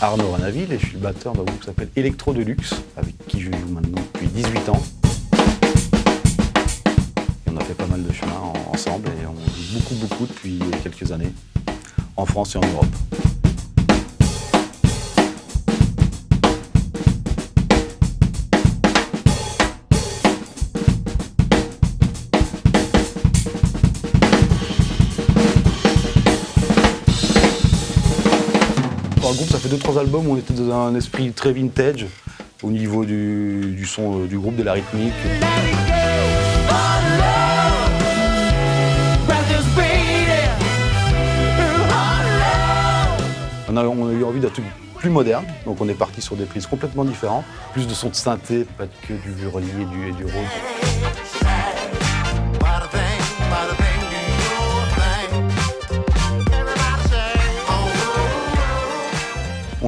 Arnaud Ranaville et je suis le batteur d'un groupe qui s'appelle Electro Deluxe, avec qui je joue maintenant depuis 18 ans. On a fait pas mal de chemin ensemble et on joue beaucoup beaucoup depuis quelques années, en France et en Europe. Ça fait 2-3 albums où on était dans un esprit très vintage au niveau du, son euh, du groupe, de la rythmique. On a, eu envie d'un truc plus moderne, donc on est parti sur des prises complètement différentes, plus de sons de synthé, pas que du violon et du, et du rôle.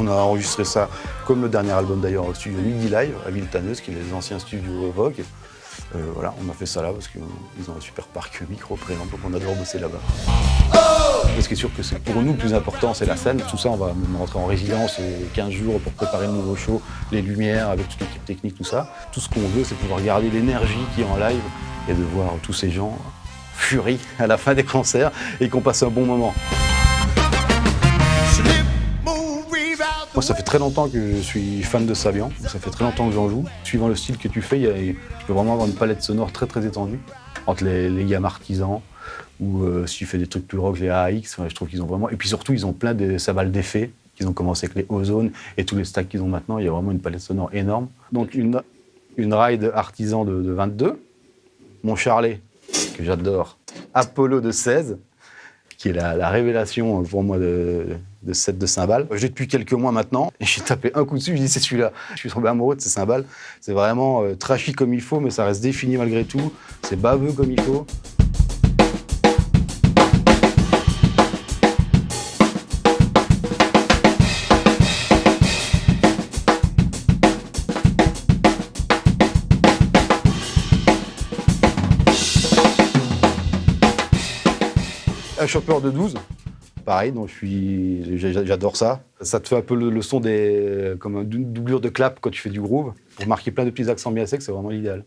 On a enregistré ça, comme le dernier album d'ailleurs, au studio Midi Live à Villetaneuse, qui est les anciens studios Vogue. Euh, voilà, on a fait ça là parce qu'ils ont un super parc micro préant, donc on adore bosser là-bas. Ce qui est sûr que c'est pour nous le plus important, c'est la scène. Tout ça, on va même rentrer en résidence 15 jours pour préparer le nouveau show, les lumières, avec toute l'équipe technique, tout ça. Tout ce qu'on veut, c'est pouvoir garder l'énergie qui est en live et de voir tous ces gens furie à la fin des concerts et qu'on passe un bon moment. Moi, ça fait très longtemps que je suis fan de Sabian. Ça fait très longtemps que j'en joue. Suivant le style que tu fais, y a- tu peux vraiment avoir une palette sonore très très étendue entre les, les gammes artisans ou euh, si tu fais des trucs plus rock, les AX. je trouve qu'ils ont vraiment. Et puis surtout, ils ont plein de savales d'effets. Ils ont commencé avec les Ozone et tous les stacks qu'ils ont maintenant. Il y a vraiment une palette sonore énorme. Donc une, une ride artisan de, de 22, mon Charlet que j'adore, Apollo de 16 qui est la révélation pour moi de, de cette de cymbales. Je l'ai depuis quelques mois maintenant, j'ai tapé un coup dessus, je dis c'est celui-là. Je suis tombé amoureux de ces cymbales. C'est vraiment euh, trashy comme il faut, mais ça reste défini malgré tout. C'est baveux comme il faut. Un chopper de 12, pareil, donc j'adore ça. Ça te fait un peu le, le son des, comme une doublure de clap quand tu fais du groove. Pour marquer plein de petits accents bien secs, c'est vraiment l'idéal.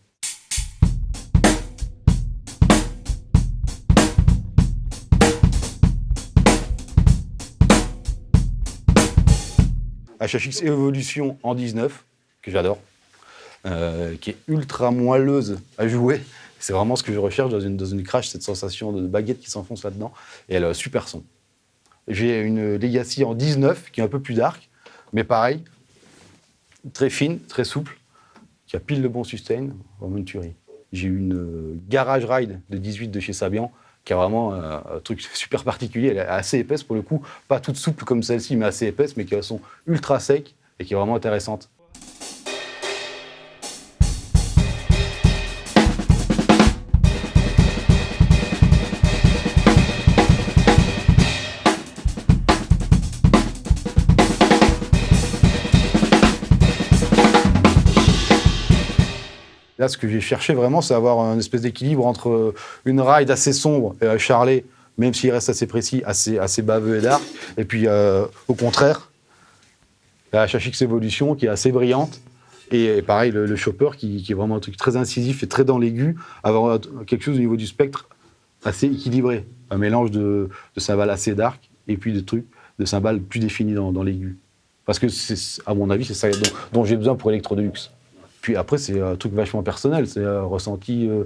HHX Evolution en 19, que j'adore, euh, qui est ultra moelleuse à jouer. C'est vraiment ce que je recherche dans une, dans une crash, cette sensation de baguette qui s'enfonce là-dedans. Et elle a un super son. J'ai une Legacy en 19, qui est un peu plus dark, mais pareil, très fine, très souple, qui a pile le bon sustain, vraiment une tuerie. J'ai une euh, Garage Ride de 18 de chez Sabian, qui a vraiment euh, un truc super particulier. Elle est assez épaisse pour le coup, pas toute souple comme celle-ci, mais assez épaisse, mais qui a un son ultra sec et qui est vraiment intéressante. Ce que j'ai cherché vraiment, c'est avoir un espèce d'équilibre entre euh, une ride assez sombre et un Charlet, même s'il reste assez précis, assez, assez baveux et dark, et puis euh, au contraire, la HHX Evolution qui est assez brillante, et, pareil, le, le Chopper qui, est vraiment un truc très incisif et très dans l'aigu, avoir quelque chose au niveau du spectre assez équilibré, un mélange de, cymbales assez dark et puis de trucs de cymbales plus définis dans, l'aigu. Parce que, à mon avis, c'est ça dont, dont j'ai besoin pour Electro Deluxe. Puis après, c'est un truc vachement personnel. C'est un ressenti. euh,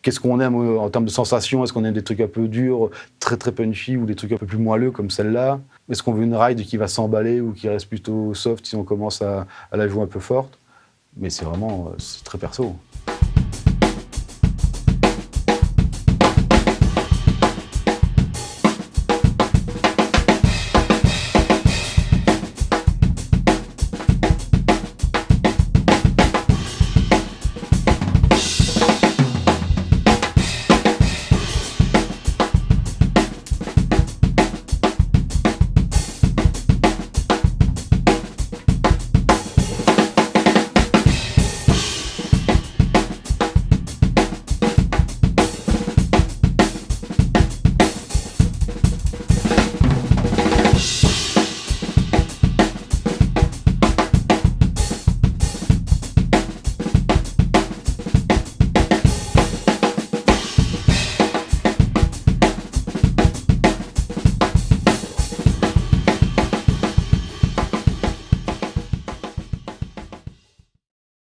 Qu'est-ce qu'on aime euh, en termes de sensations Est-ce qu'on aime des trucs un peu durs, très très punchy, ou des trucs un peu plus moelleux comme celle-là? Est-ce qu'on veut une ride qui va s'emballer ou qui reste plutôt soft si on commence à, la jouer un peu forte? Mais c'est vraiment euh, très perso.